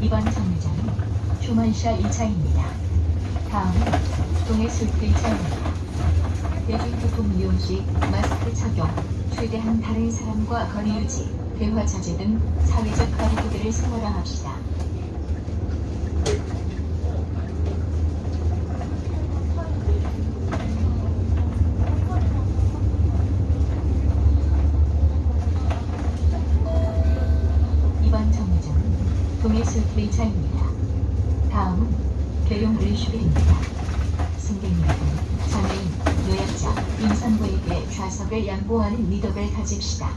이번 정류장은 휴먼샤 1차입니다. 다음은 동해 술트 1차입니다. 대중교통 이용 시 마스크 착용, 최대한 다른 사람과 거리 유지, 대화 자제 등 사회적 거리두기를 생활화 합시다. 이번 술트 1차입니다. 다음은 계룡 리슈빌입니다. 승객 여러분, 장애인, 노약자, 임산부에게 좌석을 양보하는 미덕을 가집시다.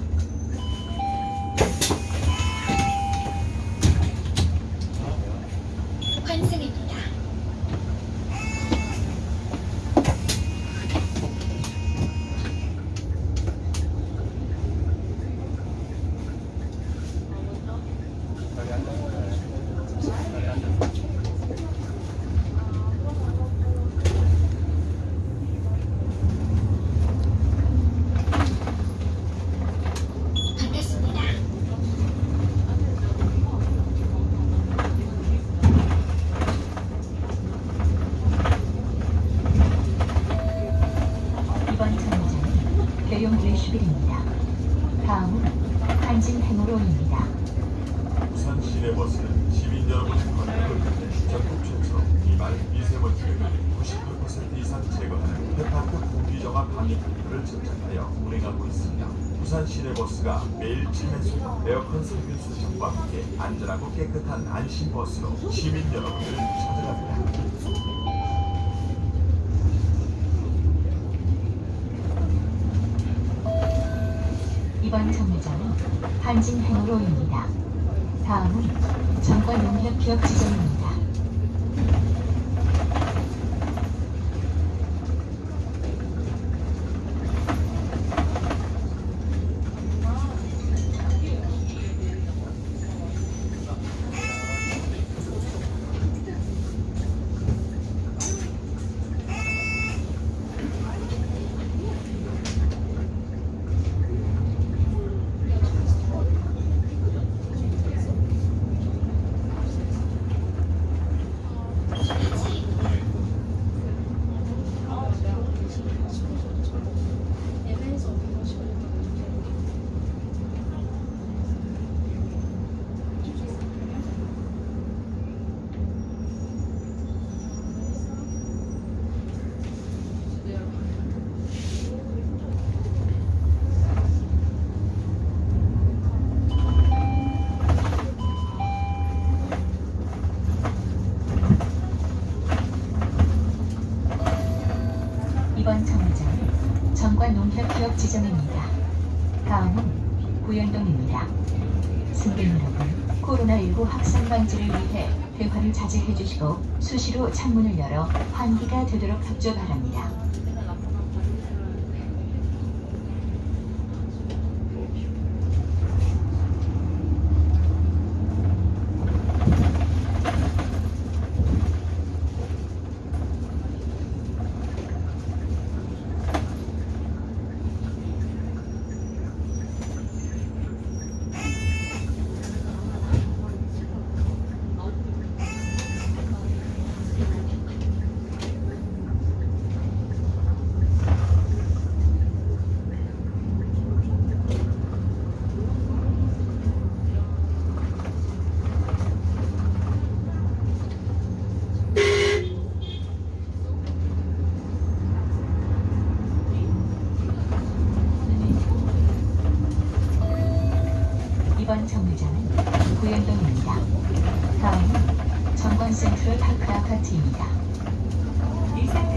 11입니다. 다음은 한진행으로입니다. 부산 시내 버스는 시민 여러분의 권한을 위해 전국 최초 이말 미세먼지를 99% 이상 제거하는 해파크 공기정화 방역기를 제작하여 운행하고 있습니다. 부산 시내버스가 매일 침해수, 에어컨 살균 수정과 함께 안전하고 깨끗한 안심버스로 시민 여러분을 찾아갑니다. 이번 정류장은 한진 행로입니다. 다음은 정관농협기업 지점입니다. 이번 정류장은 정관농협기업 지점입니다. 다음은 구현동입니다. 승객 여러분, 코로나19 확산 방지를 위해 대화를 자제해 주시고 수시로 창문을 열어 환기가 되도록 협조 바랍니다. 일산 센트럴 파크 아파트입니다. 일산